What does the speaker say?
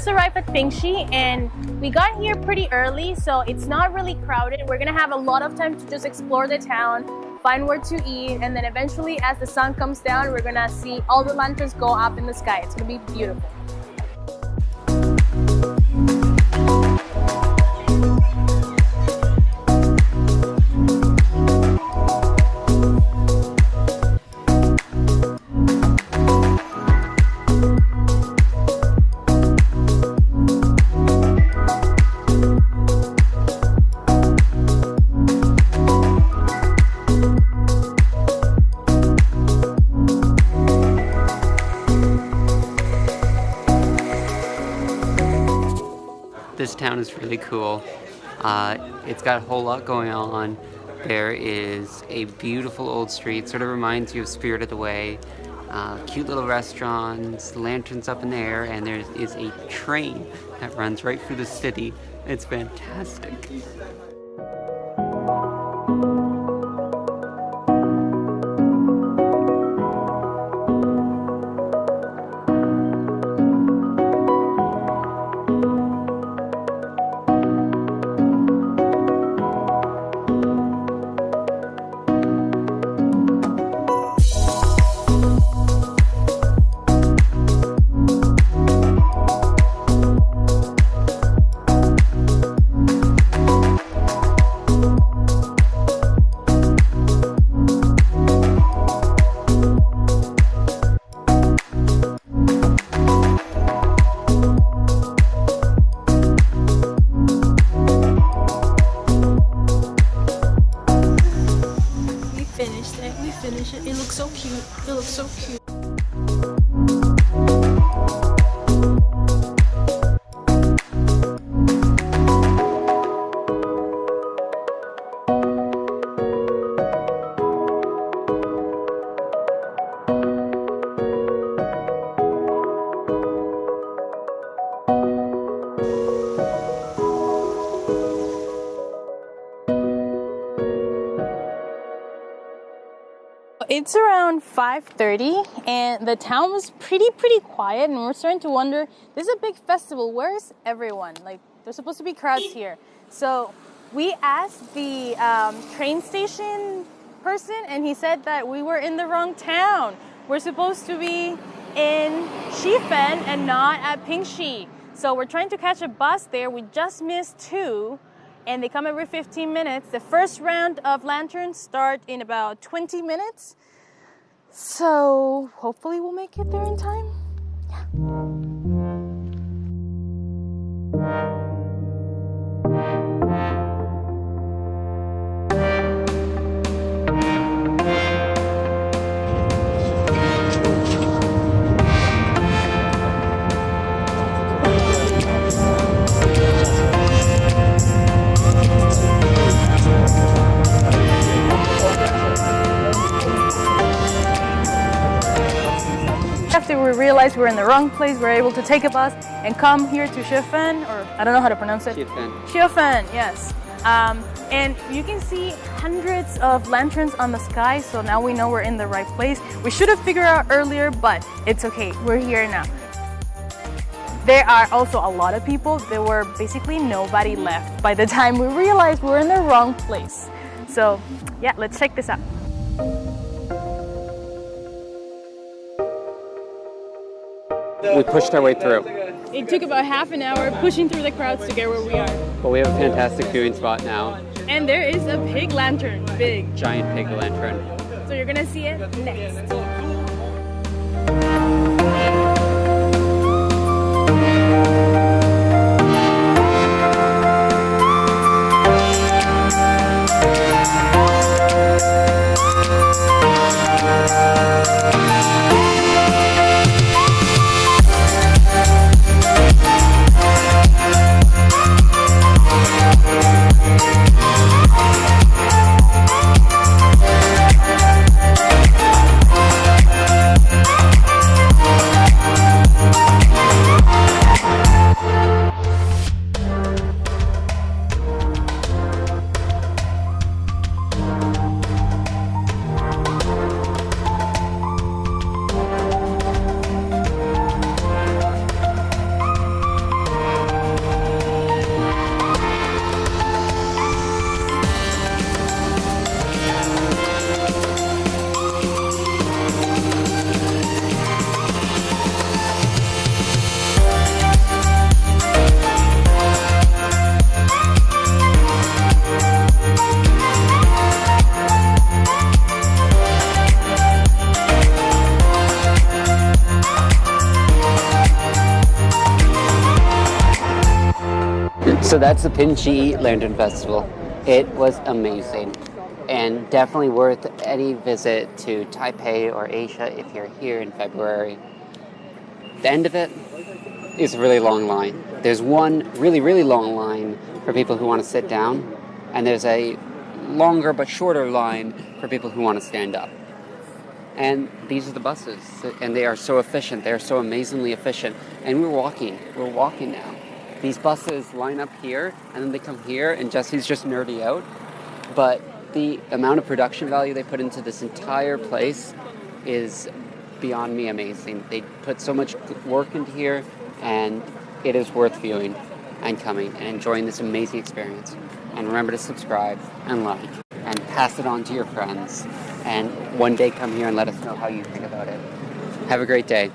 just arrived at Pingxi and we got here pretty early so it's not really crowded. We're gonna have a lot of time to just explore the town, find where to eat and then eventually as the sun comes down we're gonna see all the lanterns go up in the sky. It's gonna be beautiful. This town is really cool. Uh, it's got a whole lot going on. There is a beautiful old street, sort of reminds you of Spirited Away. Uh, cute little restaurants, lanterns up in the air, and there is a train that runs right through the city. It's fantastic. It. It. It looks so cute. It looks so cute. It's around 5.30 and the town was pretty, pretty quiet and we're starting to wonder, this is a big festival, where's everyone? Like, there's supposed to be crowds here. So we asked the um, train station person and he said that we were in the wrong town. We're supposed to be in Shifen and not at Pingxi. So we're trying to catch a bus there. We just missed two and they come every 15 minutes. The first round of lanterns start in about 20 minutes. So hopefully we'll make it there in time. After we were in the wrong place, we're able to take a bus and come here to Shifen, or I don't know how to pronounce it. Shifen. Shifen, yes. Um, and you can see hundreds of lanterns on the sky, so now we know we're in the right place. We should have figured out earlier, but it's okay. We're here now. There are also a lot of people. There were basically nobody left by the time we realized we were in the wrong place. So yeah, let's check this out. we pushed our way through. It took about half an hour pushing through the crowds to get where we are. But we have a fantastic viewing spot now. And there is a pig lantern, big. Giant pig lantern. So you're gonna see it next. So that's the Pingxi Lantern Festival. It was amazing and definitely worth any visit to Taipei or Asia if you're here in February. The end of it is a really long line. There's one really, really long line for people who want to sit down, and there's a longer but shorter line for people who want to stand up. And these are the buses, and they are so efficient. They're so amazingly efficient. And we're walking. We're walking now. These buses line up here, and then they come here, and Jesse's just nerdy out. But the amount of production value they put into this entire place is beyond me amazing. They put so much work into here, and it is worth viewing and coming and enjoying this amazing experience. And remember to subscribe and like and pass it on to your friends. And one day come here and let us know how you think about it. Have a great day.